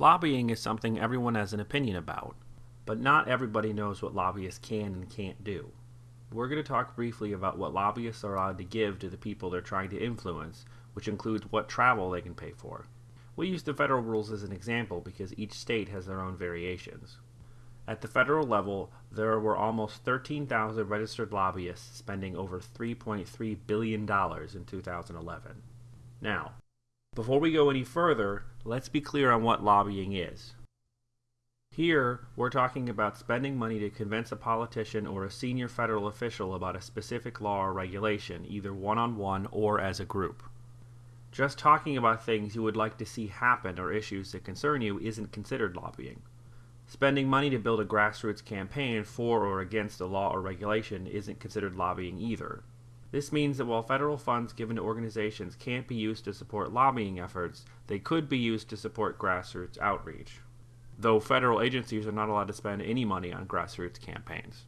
Lobbying is something everyone has an opinion about, but not everybody knows what lobbyists can and can't do. We're going to talk briefly about what lobbyists are allowed to give to the people they're trying to influence, which includes what travel they can pay for. We use the federal rules as an example because each state has their own variations. At the federal level, there were almost 13,000 registered lobbyists spending over $3.3 billion in 2011. Now, before we go any further, let's be clear on what lobbying is. Here, we're talking about spending money to convince a politician or a senior federal official about a specific law or regulation, either one on one or as a group. Just talking about things you would like to see happen or issues that concern you isn't considered lobbying. Spending money to build a grassroots campaign for or against a law or regulation isn't considered lobbying either. This means that while federal funds given to organizations can't be used to support lobbying efforts, they could be used to support grassroots outreach. Though federal agencies are not allowed to spend any money on grassroots campaigns.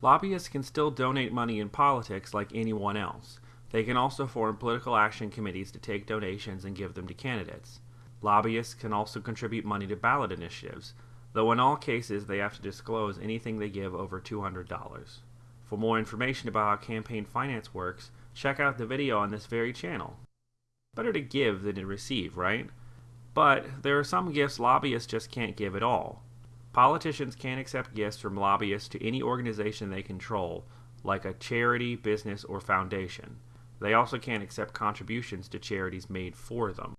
Lobbyists can still donate money in politics like anyone else. They can also form political action committees to take donations and give them to candidates. Lobbyists can also contribute money to ballot initiatives, though in all cases they have to disclose anything they give over $200. For more information about how campaign finance works, check out the video on this very channel. Better to give than to receive, right? But there are some gifts lobbyists just can't give at all. Politicians can't accept gifts from lobbyists to any organization they control, like a charity, business, or foundation. They also can't accept contributions to charities made for them.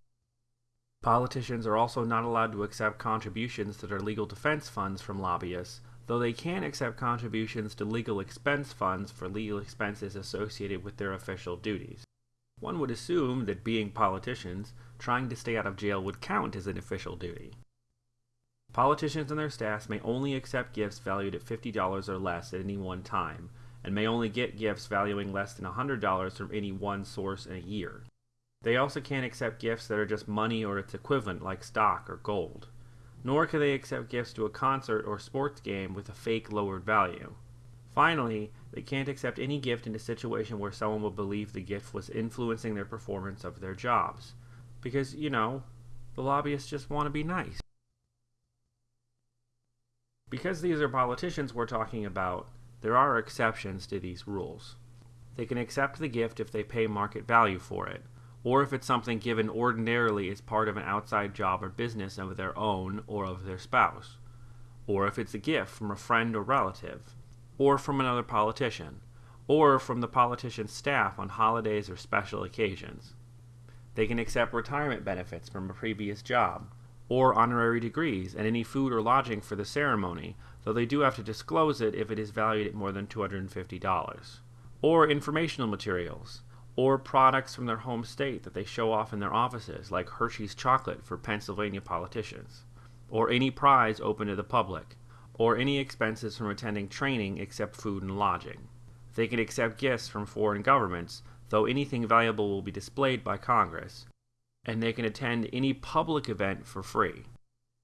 Politicians are also not allowed to accept contributions that are legal defense funds from lobbyists, though they can accept contributions to legal expense funds for legal expenses associated with their official duties. One would assume that being politicians, trying to stay out of jail would count as an official duty. Politicians and their staffs may only accept gifts valued at $50 or less at any one time, and may only get gifts valuing less than $100 from any one source in a year. They also can't accept gifts that are just money or its equivalent like stock or gold. Nor can they accept gifts to a concert or sports game with a fake lowered value. Finally, they can't accept any gift in a situation where someone will believe the gift was influencing their performance of their jobs. Because, you know, the lobbyists just want to be nice. Because these are politicians we're talking about, there are exceptions to these rules. They can accept the gift if they pay market value for it, or if it's something given ordinarily as part of an outside job or business of their own or of their spouse, or if it's a gift from a friend or relative, or from another politician, or from the politician's staff on holidays or special occasions. They can accept retirement benefits from a previous job, or honorary degrees and any food or lodging for the ceremony, though they do have to disclose it if it is valued at more than $250. Or informational materials, or products from their home state that they show off in their offices, like Hershey's chocolate for Pennsylvania politicians, or any prize open to the public, or any expenses from attending training except food and lodging. They can accept gifts from foreign governments, though anything valuable will be displayed by Congress, and they can attend any public event for free.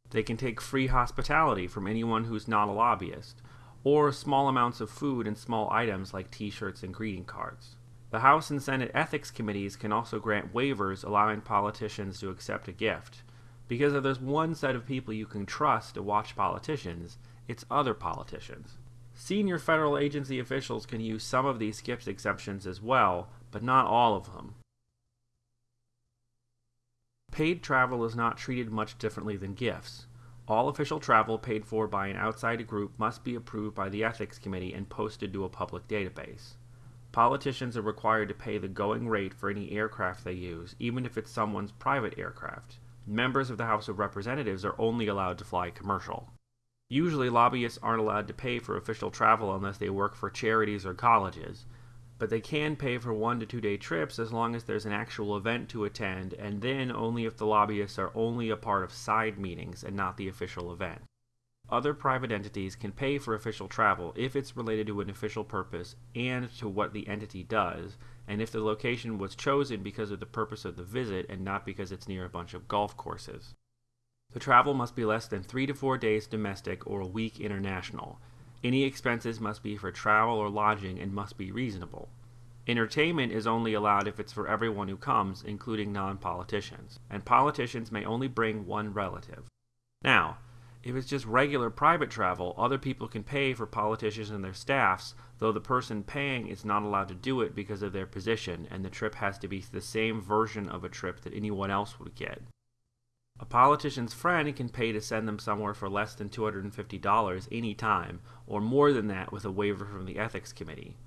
They can take free hospitality from anyone who's not a lobbyist, or small amounts of food and small items like t shirts and greeting cards. The House and Senate Ethics Committees can also grant waivers allowing politicians to accept a gift. Because if there's one set of people you can trust to watch politicians, it's other politicians. Senior federal agency officials can use some of these gift exemptions as well, but not all of them. Paid travel is not treated much differently than gifts. All official travel paid for by an outside group must be approved by the Ethics Committee and posted to a public database. Politicians are required to pay the going rate for any aircraft they use, even if it's someone's private aircraft. Members of the House of Representatives are only allowed to fly commercial. Usually, lobbyists aren't allowed to pay for official travel unless they work for charities or colleges, but they can pay for one to two day trips as long as there's an actual event to attend, and then only if the lobbyists are only a part of side meetings and not the official event. Other private entities can pay for official travel if it's related to an official purpose and to what the entity does, and if the location was chosen because of the purpose of the visit and not because it's near a bunch of golf courses. The travel must be less than three to four days domestic or a week international. Any expenses must be for travel or lodging and must be reasonable. Entertainment is only allowed if it's for everyone who comes, including non politicians, and politicians may only bring one relative. Now, if it's just regular private travel, other people can pay for politicians and their staffs, though the person paying is not allowed to do it because of their position, and the trip has to be the same version of a trip that anyone else would get. A politician's friend can pay to send them somewhere for less than $250 any time, or more than that with a waiver from the ethics committee.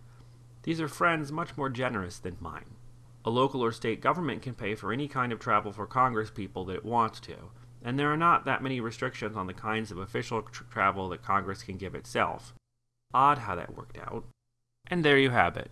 These are friends much more generous than mine. A local or state government can pay for any kind of travel for Congress people that it wants to, and there are not that many restrictions on the kinds of official tr- travel that Congress can give itself. Odd how that worked out. And there you have it.